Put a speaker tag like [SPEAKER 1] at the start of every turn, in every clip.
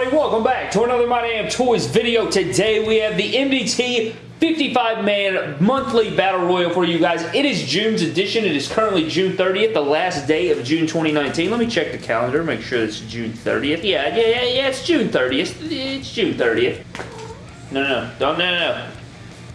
[SPEAKER 1] everybody? Welcome back to another My Damn Toys video. Today we have the MDT 55-man monthly battle royal for you guys. It is June's edition. It is currently June 30th, the last day of June 2019. Let me check the calendar, make sure it's June 30th. Yeah, yeah, yeah, yeah, it's June 30th. It's June 30th. No, no, no, don't, no, no, no.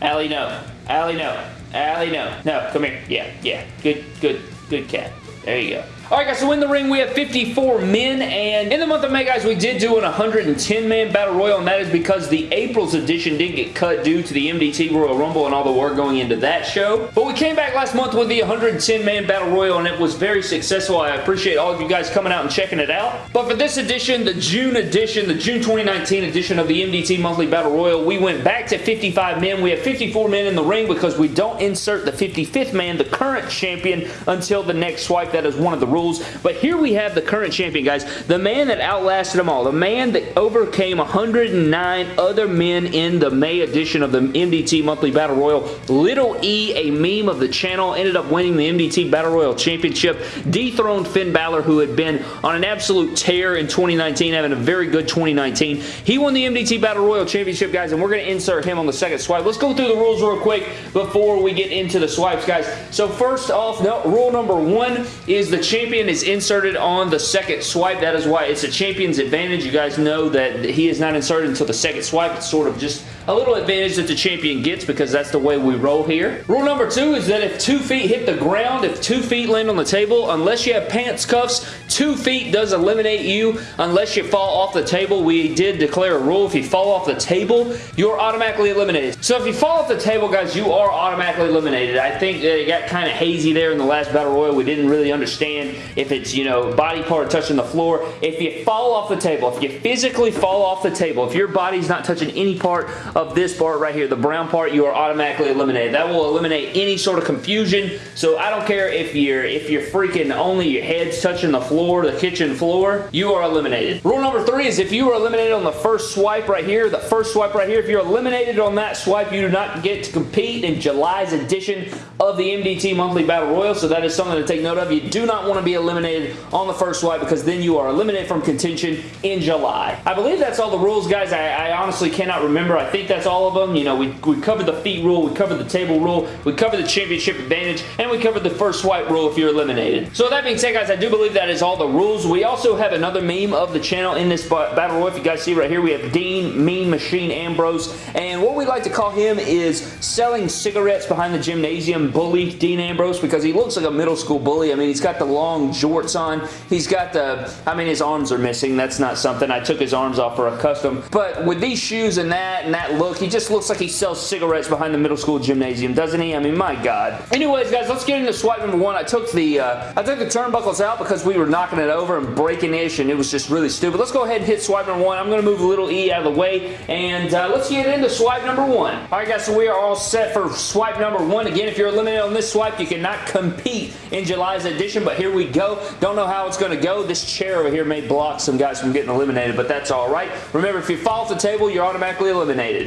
[SPEAKER 1] Allie, no. Allie, no. Allie, no. No, come here. Yeah, yeah. Good, good, good cat. There you go. Alright guys, so in the ring we have 54 men, and in the month of May, guys, we did do an 110-man Battle Royal, and that is because the April's edition did get cut due to the MDT Royal Rumble and all the work going into that show. But we came back last month with the 110-man Battle Royal, and it was very successful. I appreciate all of you guys coming out and checking it out. But for this edition, the June edition, the June 2019 edition of the MDT Monthly Battle Royal, we went back to 55 men. We have 54 men in the ring because we don't insert the 55th man, the current champion, until the next swipe. That is one of the rules. But here we have the current champion, guys. The man that outlasted them all. The man that overcame 109 other men in the May edition of the MDT Monthly Battle Royal. Little E, a meme of the channel, ended up winning the MDT Battle Royal Championship. Dethroned Finn Balor, who had been on an absolute tear in 2019, having a very good 2019. He won the MDT Battle Royal Championship, guys, and we're going to insert him on the second swipe. Let's go through the rules real quick before we get into the swipes, guys. So first off, no, rule number one is the champion is inserted on the second swipe. That is why it's a champion's advantage. You guys know that he is not inserted until the second swipe. It's sort of just a little advantage that the champion gets because that's the way we roll here. Rule number two is that if two feet hit the ground, if two feet land on the table, unless you have pants cuffs, two feet does eliminate you unless you fall off the table. We did declare a rule. If you fall off the table, you're automatically eliminated. So if you fall off the table, guys, you are automatically eliminated. I think it got kind of hazy there in the last Battle Royal. We didn't really understand if it's, you know, body part touching the floor. If you fall off the table, if you physically fall off the table, if your body's not touching any part of this part right here, the brown part, you are automatically eliminated. That will eliminate any sort of confusion. So I don't care if you're if you're freaking only your head's touching the floor, the kitchen floor, you are eliminated. Rule number three is if you are eliminated on the first swipe right here, the first swipe right here, if you're eliminated on that swipe, you do not get to compete in July's edition of the MDT Monthly Battle Royal. So that is something to take note of. You do not want to be eliminated on the first swipe because then you are eliminated from contention in July. I believe that's all the rules, guys. I, I honestly cannot remember. I think that's all of them. You know, we, we covered the feet rule, we covered the table rule, we covered the championship advantage, and we covered the first swipe rule if you're eliminated. So that being said, guys, I do believe that is all the rules. We also have another meme of the channel in this battle royal. If you guys see right here, we have Dean Mean Machine Ambrose, and what we like to call him is selling cigarettes behind the gymnasium bully Dean Ambrose because he looks like a middle school bully. I mean, he's got the long jorts on. He's got the, I mean, his arms are missing. That's not something. I took his arms off for a custom. But with these shoes and that and that look, he just looks like he sells cigarettes behind the middle school gymnasium, doesn't he? I mean, my God. Anyways, guys, let's get into swipe number one. I took the uh, I took the turnbuckles out because we were knocking it over and breaking ish, and it was just really stupid. Let's go ahead and hit swipe number one. I'm going to move little E out of the way, and uh, let's get into swipe number one. All right, guys, so we are all set for swipe number one. Again, if you're eliminated on this swipe, you cannot compete in July's edition, but here we go. Don't know how it's going to go. This chair over here may block some guys from getting eliminated, but that's all right. Remember, if you fall off the table, you're automatically eliminated.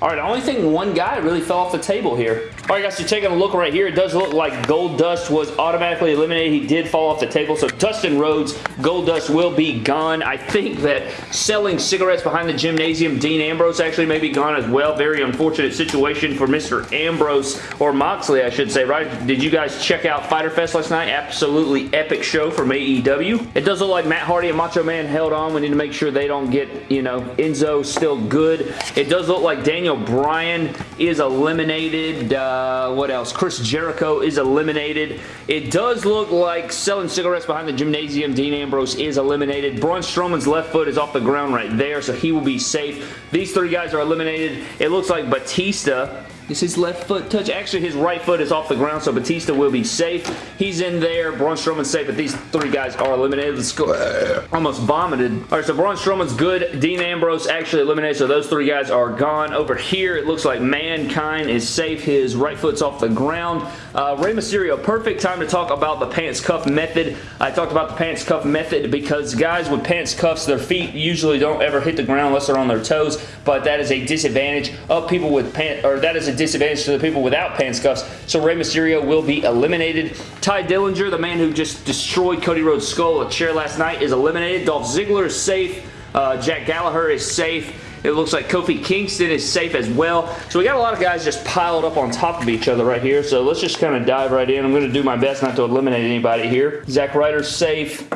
[SPEAKER 1] Alright, the only thing one guy really fell off the table here. Alright guys, so taking a look right here, it does look like Goldust was automatically eliminated. He did fall off the table, so Dustin Rhodes, Goldust will be gone. I think that selling cigarettes behind the gymnasium, Dean Ambrose actually may be gone as well. Very unfortunate situation for Mr. Ambrose, or Moxley I should say, right? Did you guys check out Fyter Fest last night? Absolutely epic show from AEW. It does look like Matt Hardy and Macho Man held on. We need to make sure they don't get, you know, Enzo still good. It does look like Daniel Bryan is eliminated. Uh, what else? Chris Jericho is eliminated. It does look like selling cigarettes behind the gymnasium. Dean Ambrose is eliminated. Braun Strowman's left foot is off the ground right there, so he will be safe. These three guys are eliminated. It looks like Batista is his left foot touch? Actually, his right foot is off the ground, so Batista will be safe. He's in there. Braun Strowman's safe, but these three guys are eliminated. Let's go. Almost vomited. All right, so Braun Strowman's good. Dean Ambrose actually eliminated, so those three guys are gone. Over here, it looks like Mankind is safe. His right foot's off the ground. Uh, Rey Mysterio, perfect time to talk about the pants cuff method. I talked about the pants cuff method because guys with pants cuffs, their feet usually don't ever hit the ground unless they're on their toes, but that is a disadvantage of people with pants, or that is a disadvantage to the people without pants cuffs. So Rey Mysterio will be eliminated. Tye Dillinger, the man who just destroyed Cody Rhodes' skull at chair last night, is eliminated. Dolph Ziggler is safe. Uh, Jack Gallagher is safe. It looks like Kofi Kingston is safe as well. So we got a lot of guys just piled up on top of each other right here. So let's just kind of dive right in. I'm going to do my best not to eliminate anybody here. Zack Ryder's safe.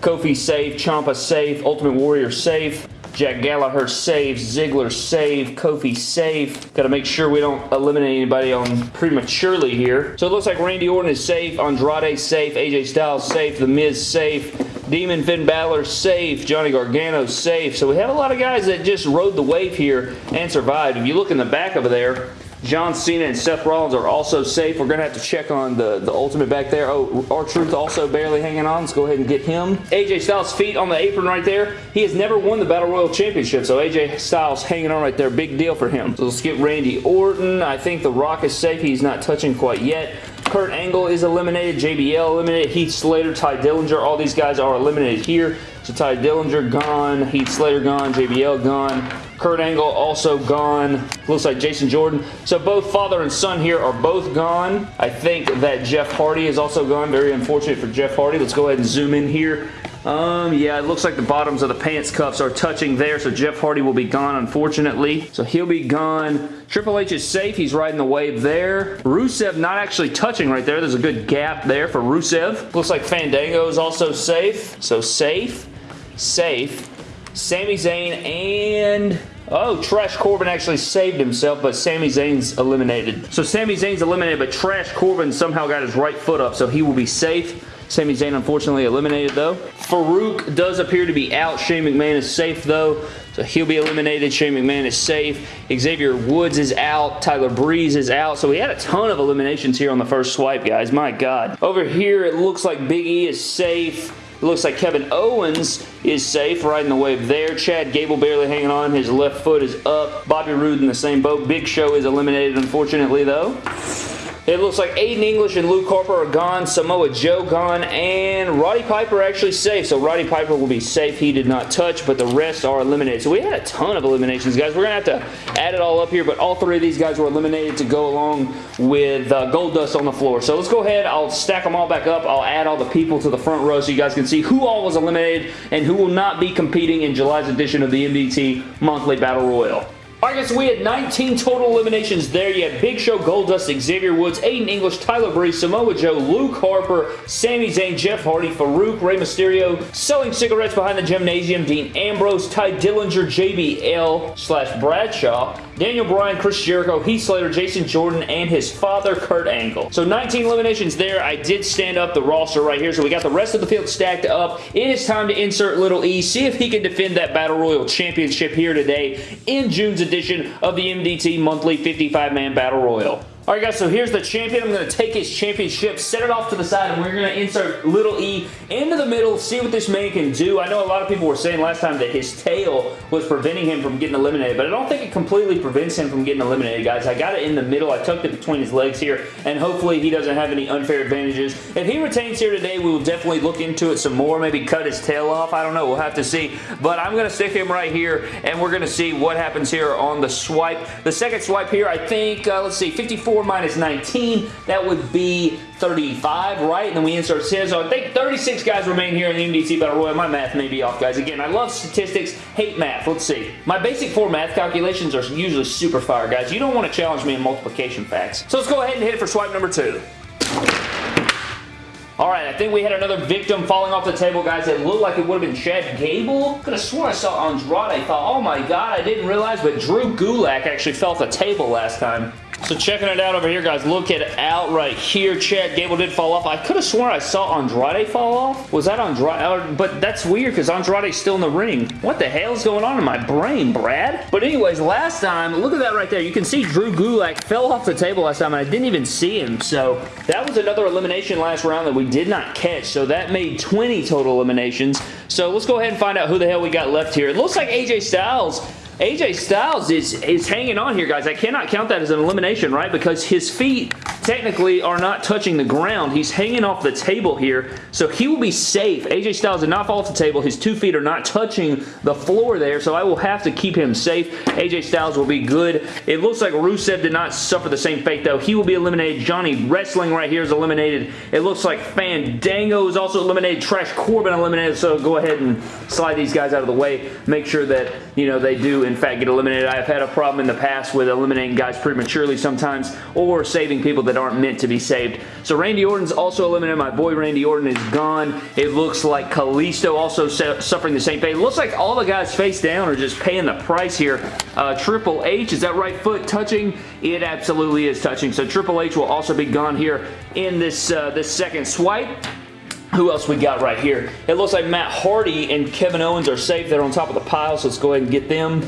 [SPEAKER 1] Kofi safe. Ciampa safe. Ultimate Warrior safe. Jack Gallagher safe, Ziggler safe, Kofi safe. Got to make sure we don't eliminate anybody on prematurely here. So it looks like Randy Orton is safe, Andrade safe, AJ Styles safe, The Miz safe, Demon Finn Balor safe, Johnny Gargano safe. So we have a lot of guys that just rode the wave here and survived. If you look in the back over there, John Cena and Seth Rollins are also safe. We're going to have to check on the, the Ultimate back there. Oh, R-Truth also barely hanging on. Let's go ahead and get him. AJ Styles' feet on the apron right there. He has never won the Battle Royal Championship, so AJ Styles hanging on right there. Big deal for him. So let's get Randy Orton. I think The Rock is safe. He's not touching quite yet. Kurt Angle is eliminated. JBL eliminated. Heath Slater, Tye Dillinger. All these guys are eliminated here. So Tye Dillinger gone. Heath Slater gone. JBL gone. Kurt Angle also gone. Looks like Jason Jordan. So both father and son here are both gone. I think that Jeff Hardy is also gone. Very unfortunate for Jeff Hardy. Let's go ahead and zoom in here. Um, yeah, it looks like the bottoms of the pants cuffs are touching there, so Jeff Hardy will be gone, unfortunately. So he'll be gone. Triple H is safe. He's riding the wave there. Rusev not actually touching right there. There's a good gap there for Rusev. Looks like Fandango is also safe. So safe, safe. Sami Zayn and... Oh, Trash Corbin actually saved himself, but Sami Zayn's eliminated. So Sami Zayn's eliminated, but Trash Corbin somehow got his right foot up, so he will be safe. Sami Zayn unfortunately eliminated though. Farooq does appear to be out. Shane McMahon is safe though. So he'll be eliminated. Shane McMahon is safe. Xavier Woods is out. Tyler Breeze is out. So we had a ton of eliminations here on the first swipe, guys. My God. Over here, it looks like Big E is safe. It looks like Kevin Owens is safe, riding the wave there. Chad Gable barely hanging on. His left foot is up. Bobby Roode in the same boat. Big Show is eliminated, unfortunately, though. It looks like Aiden English and Luke Harper are gone, Samoa Joe gone, and Roddy Piper actually safe. So Roddy Piper will be safe. He did not touch, but the rest are eliminated. So we had a ton of eliminations, guys. We're going to have to add it all up here, but all three of these guys were eliminated to go along with uh, Goldust on the floor. So let's go ahead. I'll stack them all back up. I'll add all the people to the front row so you guys can see who all was eliminated and who will not be competing in July's edition of the MDT Monthly Battle Royal. Alright guys, so we had 19 total eliminations there. You had Big Show, Goldust, Xavier Woods, Aiden English, Tyler Breeze, Samoa Joe, Luke Harper, Sami Zayn, Jeff Hardy, Farooq, Rey Mysterio, selling cigarettes behind the gymnasium, Dean Ambrose, Tye Dillinger, JBL slash Bradshaw, Daniel Bryan, Chris Jericho, Heath Slater, Jason Jordan, and his father, Kurt Angle. So 19 eliminations there. I did stand up the roster right here, so we got the rest of the field stacked up. It is time to insert Little E, see if he can defend that Battle Royal Championship here today in June's edition of the MDT Monthly 55-Man Battle Royal. Alright guys, so here's the champion. I'm going to take his championship, set it off to the side, and we're going to insert little E into the middle, see what this man can do. I know a lot of people were saying last time that his tail was preventing him from getting eliminated, but I don't think it completely prevents him from getting eliminated, guys. I got it in the middle. I tucked it between his legs here, and hopefully he doesn't have any unfair advantages. If he retains here today, we will definitely look into it some more, maybe cut his tail off. I don't know. We'll have to see, but I'm going to stick him right here, and we're going to see what happens here on the swipe. The second swipe here, I think, uh, let's see, 54 minus 19, that would be 35, right? And then we insert his. So I think 36 guys remain here in the MDT Battle Royal. My math may be off, guys. Again, I love statistics, hate math. Let's see. My basic four math calculations are usually super fire, guys. You don't want to challenge me in multiplication facts. So let's go ahead and hit it for swipe number two. Alright, I think we had another victim falling off the table, guys. It looked like it would have been Chad Gable. Could have sworn I saw Andrade. I thought, oh my god, I didn't realize, but Drew Gulak actually fell off the table last time. So checking it out over here, guys. Look at out right here. Chad Gable did fall off. I could have sworn I saw Andrade fall off. Was that Andrade? But that's weird because Andrade's still in the ring. What the hell is going on in my brain, Brad? But anyways, last time, look at that right there. You can see Drew Gulak fell off the table last time and I didn't even see him. So that was another elimination last round that we did not catch. So that made 20 total eliminations. So let's go ahead and find out who the hell we got left here. It looks like AJ Styles AJ Styles is, is hanging on here, guys. I cannot count that as an elimination, right? Because his feet technically are not touching the ground. He's hanging off the table here, so he will be safe. AJ Styles did not fall off the table. His two feet are not touching the floor there, so I will have to keep him safe. AJ Styles will be good. It looks like Rusev did not suffer the same fate, though. He will be eliminated. Johnny Wrestling right here is eliminated. It looks like Fandango is also eliminated. Trash Corbin eliminated, so go ahead and slide these guys out of the way. Make sure that, you know, they do, in fact, get eliminated. I have had a problem in the past with eliminating guys prematurely sometimes or saving people that aren't meant to be saved. So Randy Orton's also eliminated. My boy Randy Orton is gone. It looks like Kalisto also suffering the same fate. It looks like all the guys face down are just paying the price here. Uh, Triple H, is that right foot touching? It absolutely is touching. So Triple H will also be gone here in this, uh, this second swipe. Who else we got right here? It looks like Matt Hardy and Kevin Owens are safe. They're on top of the pile, so let's go ahead and get them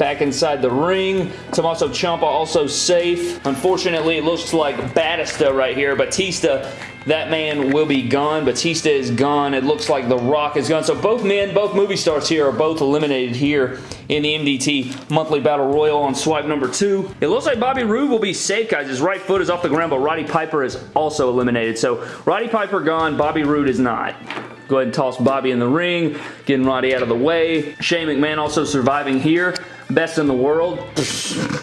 [SPEAKER 1] back inside the ring. Tommaso Ciampa also safe. Unfortunately, it looks like Batista right here. Batista that man will be gone. Batista is gone. It looks like The Rock is gone. So both men, both movie stars here are both eliminated here in the MDT Monthly Battle Royal on swipe number two. It looks like Bobby Roode will be safe, guys. His right foot is off the ground, but Roddy Piper is also eliminated. So Roddy Piper gone, Bobby Roode is not. Go ahead and toss Bobby in the ring, getting Roddy out of the way. Shane McMahon also surviving here best in the world.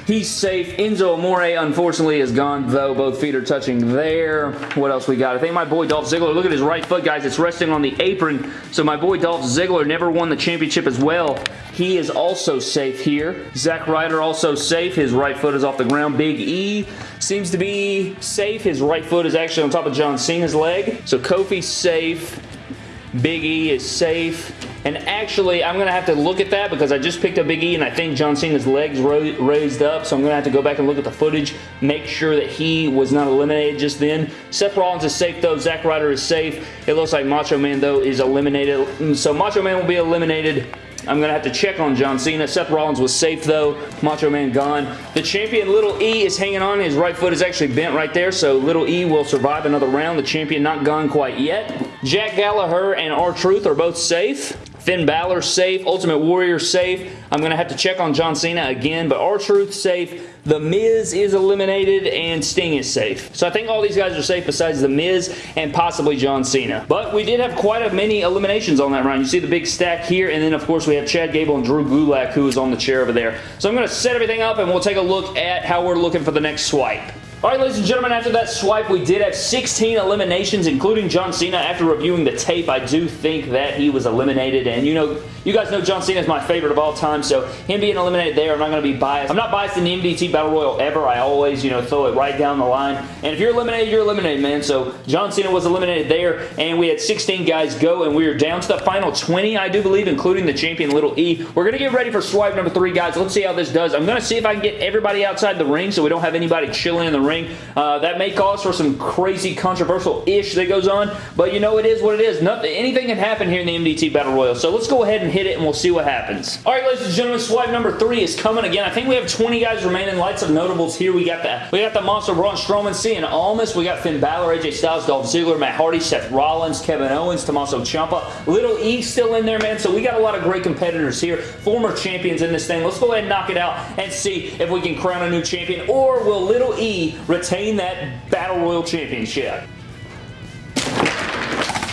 [SPEAKER 1] He's safe. Enzo Amore, unfortunately, is gone, though. Both feet are touching there. What else we got? I think my boy Dolph Ziggler, look at his right foot, guys. It's resting on the apron. So my boy Dolph Ziggler never won the championship as well. He is also safe here. Zack Ryder also safe. His right foot is off the ground. Big E seems to be safe. His right foot is actually on top of John Cena's leg. So Kofi's safe. Big E is safe. And actually, I'm going to have to look at that because I just picked up Big E and I think John Cena's legs raised up. So I'm going to have to go back and look at the footage, make sure that he was not eliminated just then. Seth Rollins is safe though. Zack Ryder is safe. It looks like Macho Man though is eliminated. Mm, so Macho Man will be eliminated. I'm going to have to check on John Cena. Seth Rollins was safe, though. Macho Man gone. The champion, Little E, is hanging on. His right foot is actually bent right there, so Little E will survive another round. The champion not gone quite yet. Jack Gallagher and R-Truth are both safe. Finn Balor safe. Ultimate Warrior safe. I'm going to have to check on John Cena again, but R-Truth safe. The Miz is eliminated and Sting is safe. So I think all these guys are safe besides The Miz and possibly John Cena. But we did have quite a many eliminations on that round. You see the big stack here and then of course we have Chad Gable and Drew Gulak who is on the chair over there. So I'm going to set everything up and we'll take a look at how we're looking for the next swipe. Alright ladies and gentlemen, after that swipe we did have 16 eliminations including John Cena. After reviewing the tape, I do think that he was eliminated and you know, you guys know John Cena is my favorite of all time, so him being eliminated there, I'm not going to be biased. I'm not biased in the MDT Battle Royal ever. I always, you know, throw it right down the line. And if you're eliminated, you're eliminated, man. So John Cena was eliminated there, and we had 16 guys go, and we are down to the final 20, I do believe, including the champion Little E. We're going to get ready for swipe number three, guys. Let's see how this does. I'm going to see if I can get everybody outside the ring so we don't have anybody chilling in the ring. Uh, that may cause for some crazy controversial-ish that goes on, but you know it is what it is. Nothing, anything can happen here in the MDT Battle Royal. So let's go ahead and hit it, and we'll see what happens. All right, ladies and gentlemen, swipe number three is coming again. I think we have 20 guys remaining. Lights of notables here. We got the we got the monster Braun Strowman, Cien Almas. We got Finn Balor, AJ Styles, Dolph Ziggler, Matt Hardy, Seth Rollins, Kevin Owens, Tommaso Ciampa. Little E still in there, man. So we got a lot of great competitors here. Former champions in this thing. Let's go ahead and knock it out and see if we can crown a new champion or will Little E retain that Battle Royal Championship?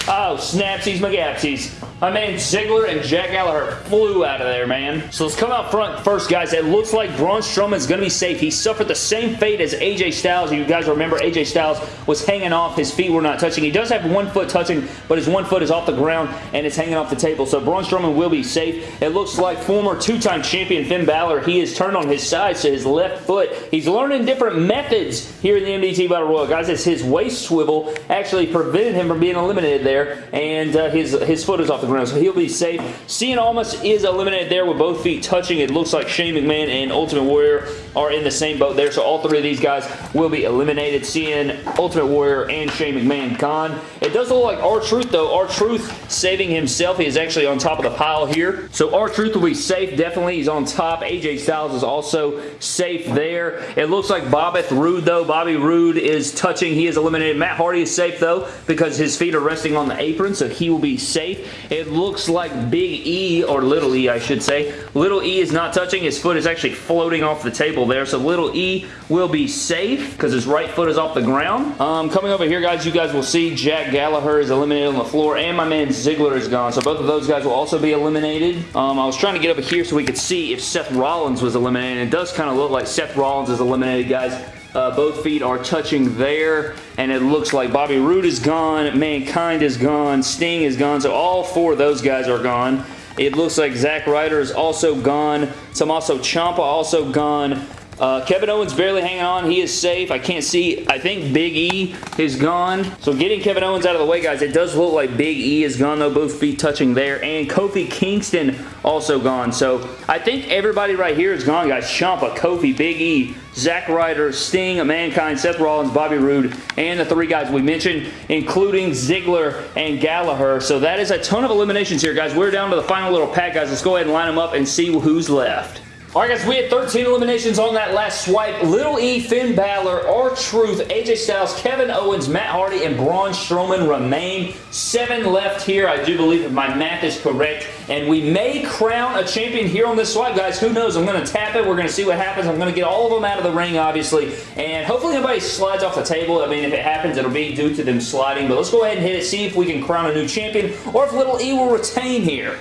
[SPEAKER 1] Oh, snapsies McGapsies. My man Ziggler and Jack Gallagher flew out of there, man. So let's come out front first, guys. It looks like Braun Strowman is going to be safe. He suffered the same fate as AJ Styles. You guys remember AJ Styles was hanging off. His feet were not touching. He does have one foot touching, but his one foot is off the ground and it's hanging off the table. So Braun Strowman will be safe. It looks like former two-time champion Finn Balor, he is turned on his side, so his left foot. He's learning different methods here in the MDT Battle Royal. Guys, it's his waist swivel actually prevented him from being eliminated there, and uh, his, his foot is off the ground so he'll be safe. Cien Almas is eliminated there with both feet touching. It looks like Shane McMahon and Ultimate Warrior are in the same boat there, so all three of these guys will be eliminated. Cien, Ultimate Warrior, and Shane McMahon gone. It does look like R-Truth, though. R-Truth saving himself. He is actually on top of the pile here. So R-Truth will be safe, definitely. He's on top. AJ Styles is also safe there. It looks like Bobbeth Roode, though. Bobby Roode is touching. He is eliminated. Matt Hardy is safe, though, because his feet are resting on the apron, so he will be safe. It looks like Big E, or Little E, I should say. Little E is not touching. His foot is actually floating off the table there. So Little E will be safe because his right foot is off the ground. Um, coming over here, guys, you guys will see Jack Gallagher is eliminated on the floor and my man Ziggler is gone. So both of those guys will also be eliminated. Um, I was trying to get over here so we could see if Seth Rollins was eliminated. It does kind of look like Seth Rollins is eliminated, guys. Uh, both feet are touching there, and it looks like Bobby Roode is gone, Mankind is gone, Sting is gone, so all four of those guys are gone. It looks like Zack Ryder is also gone. Tommaso Ciampa also gone. Uh, Kevin Owens barely hanging on. He is safe. I can't see. I think Big E is gone. So getting Kevin Owens out of the way, guys, it does look like Big E is gone, though. Both feet touching there. And Kofi Kingston also gone. So I think everybody right here is gone, guys. Ciampa, Kofi, Big E, Zack Ryder, Sting, Mankind, Seth Rollins, Bobby Roode, and the three guys we mentioned, including Ziggler and Gallagher. So that is a ton of eliminations here, guys. We're down to the final little pack, guys. Let's go ahead and line them up and see who's left. Alright guys, we had 13 eliminations on that last swipe. Little E, Finn Balor, R-Truth, AJ Styles, Kevin Owens, Matt Hardy, and Braun Strowman remain. Seven left here, I do believe if my math is correct. And we may crown a champion here on this swipe, guys. Who knows? I'm going to tap it. We're going to see what happens. I'm going to get all of them out of the ring, obviously. And hopefully nobody slides off the table. I mean, if it happens, it'll be due to them sliding. But let's go ahead and hit it, see if we can crown a new champion, or if Little E will retain here.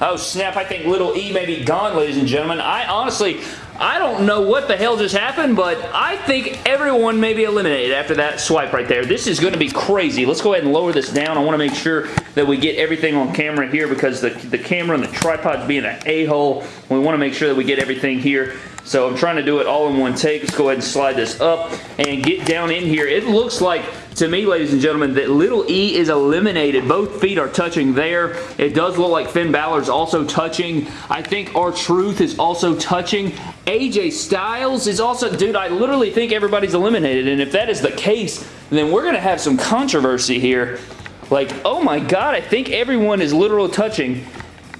[SPEAKER 1] Oh, snap. I think Little E may be gone, ladies and gentlemen. I honestly, I don't know what the hell just happened, but I think everyone may be eliminated after that swipe right there. This is going to be crazy. Let's go ahead and lower this down. I want to make sure that we get everything on camera here because the, the camera and the tripod's being an a-hole. We want to make sure that we get everything here so I'm trying to do it all in one take. Let's go ahead and slide this up and get down in here. It looks like to me, ladies and gentlemen, that little E is eliminated. Both feet are touching there. It does look like Finn Balor's also touching. I think R-Truth is also touching. AJ Styles is also... Dude, I literally think everybody's eliminated, and if that is the case, then we're going to have some controversy here. Like, oh my god, I think everyone is literally touching.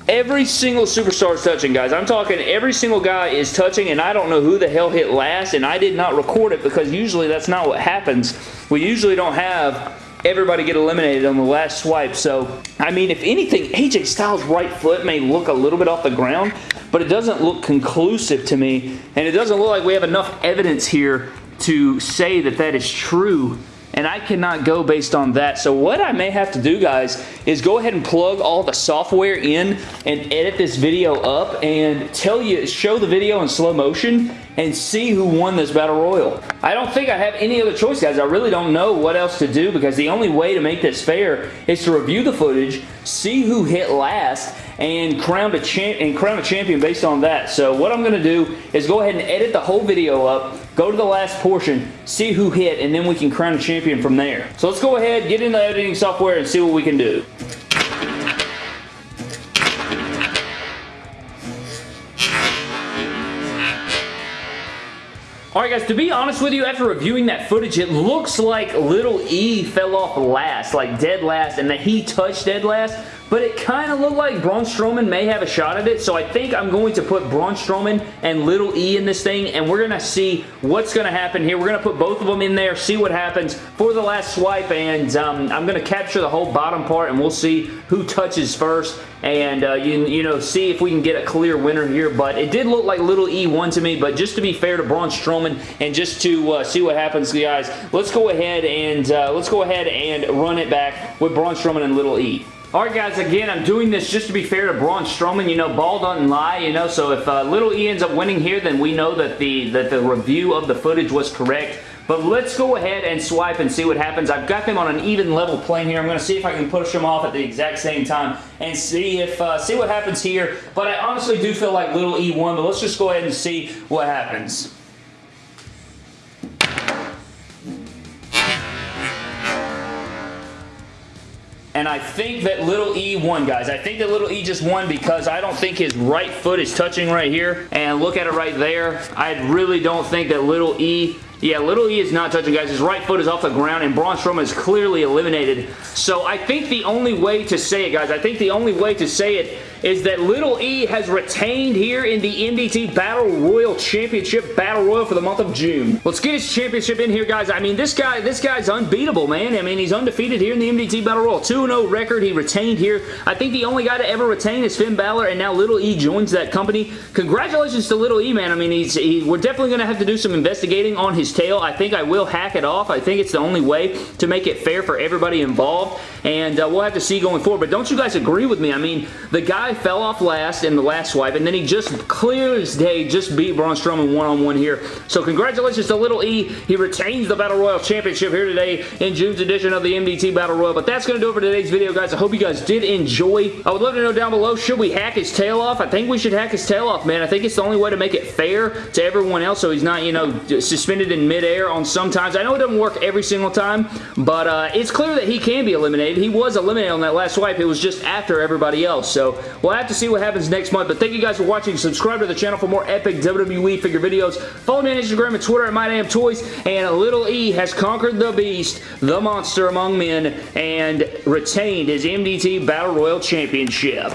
[SPEAKER 1] Every single superstar is touching, guys. I'm talking every single guy is touching, and I don't know who the hell hit last, and I did not record it because usually that's not what happens. We usually don't have everybody get eliminated on the last swipe. So, I mean, if anything, AJ Styles' right foot may look a little bit off the ground, but it doesn't look conclusive to me, and it doesn't look like we have enough evidence here to say that that is true and I cannot go based on that. So what I may have to do, guys, is go ahead and plug all the software in and edit this video up and tell you, show the video in slow motion and see who won this Battle Royal. I don't think I have any other choice, guys. I really don't know what else to do because the only way to make this fair is to review the footage, see who hit last, and crown a, champ and crown a champion based on that. So what I'm going to do is go ahead and edit the whole video up, go to the last portion, see who hit, and then we can crown a champion from there. So let's go ahead, get into the editing software, and see what we can do. Alright guys, to be honest with you, after reviewing that footage, it looks like Little E fell off last, like dead last, and that he touched dead last but it kind of looked like Braun Strowman may have a shot at it, so I think I'm going to put Braun Strowman and Little E in this thing, and we're going to see what's going to happen here. We're going to put both of them in there, see what happens for the last swipe, and um, I'm going to capture the whole bottom part, and we'll see who touches first, and uh, you, you know, see if we can get a clear winner here, but it did look like Little E won to me, but just to be fair to Braun Strowman, and just to uh, see what happens, guys, let's go ahead and uh, let's go ahead and run it back with Braun Strowman and Little E. Alright guys, again, I'm doing this just to be fair to Braun Strowman. You know, ball doesn't lie, you know, so if uh, Little E ends up winning here, then we know that the, that the review of the footage was correct. But let's go ahead and swipe and see what happens. I've got them on an even level plane here. I'm going to see if I can push them off at the exact same time and see if uh, see what happens here. But I honestly do feel like Little E won, but let's just go ahead and see what happens. And I think that Little E won, guys. I think that Little E just won because I don't think his right foot is touching right here. And look at it right there. I really don't think that Little E yeah, Little E is not touching, guys. His right foot is off the ground, and Braun Strowman is clearly eliminated. So I think the only way to say it, guys, I think the only way to say it is that Little E has retained here in the MDT Battle Royal Championship Battle Royal for the month of June. Let's get his championship in here, guys. I mean, this guy, this guy's unbeatable, man. I mean, he's undefeated here in the MDT Battle Royal. 2-0 record he retained here. I think the only guy to ever retain is Finn Balor, and now Little E joins that company. Congratulations to Little E, man. I mean, he's he, we're definitely going to have to do some investigating on his tail. I think I will hack it off. I think it's the only way to make it fair for everybody involved, and uh, we'll have to see going forward. But don't you guys agree with me? I mean, the guy fell off last in the last swipe, and then he just clear as day just beat Braun Strowman one-on-one -on -one here. So congratulations to Little E. He retains the Battle Royal Championship here today in June's edition of the MDT Battle Royal. But that's going to do it for today's video, guys. I hope you guys did enjoy. I would love to know down below, should we hack his tail off? I think we should hack his tail off, man. I think it's the only way to make it fair to everyone else so he's not, you know, suspended in midair on sometimes. I know it doesn't work every single time, but uh, it's clear that he can be eliminated. He was eliminated on that last swipe. It was just after everybody else. So we'll have to see what happens next month. But thank you guys for watching. Subscribe to the channel for more epic WWE figure videos. Follow me on Instagram and Twitter at MyDamnToys. And Little E has conquered the beast, the monster among men, and retained his MDT Battle Royal Championship.